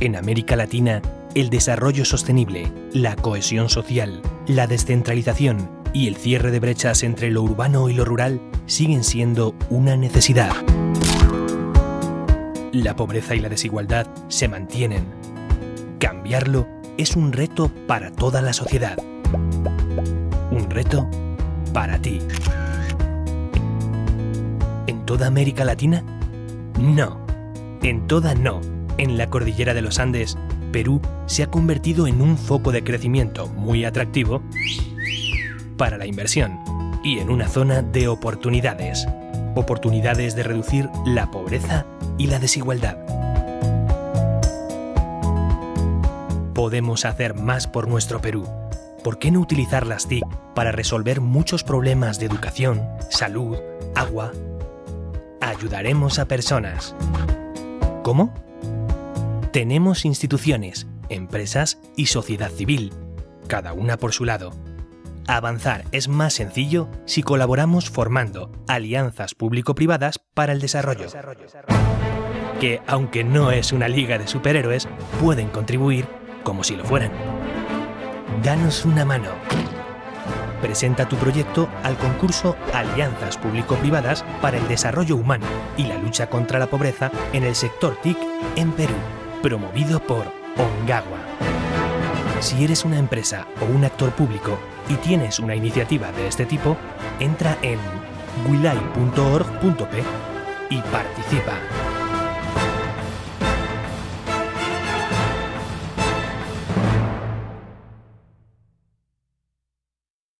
En América Latina, el desarrollo sostenible, la cohesión social, la descentralización y el cierre de brechas entre lo urbano y lo rural siguen siendo una necesidad. La pobreza y la desigualdad se mantienen. Cambiarlo es un reto para toda la sociedad. Un reto para ti. ¿En toda América Latina? No. En toda no. En la cordillera de los Andes, Perú se ha convertido en un foco de crecimiento muy atractivo para la inversión y en una zona de oportunidades. Oportunidades de reducir la pobreza y la desigualdad. Podemos hacer más por nuestro Perú. ¿Por qué no utilizar las TIC para resolver muchos problemas de educación, salud, agua? Ayudaremos a personas. ¿Cómo? Tenemos instituciones, empresas y sociedad civil, cada una por su lado. Avanzar es más sencillo si colaboramos formando alianzas público-privadas para el desarrollo, que aunque no es una liga de superhéroes, pueden contribuir como si lo fueran. Danos una mano. Presenta tu proyecto al concurso Alianzas Público-Privadas para el Desarrollo Humano y la lucha contra la pobreza en el sector TIC en Perú promovido por Ongawa. Si eres una empresa o un actor público y tienes una iniciativa de este tipo, entra en wilai.org.p y participa.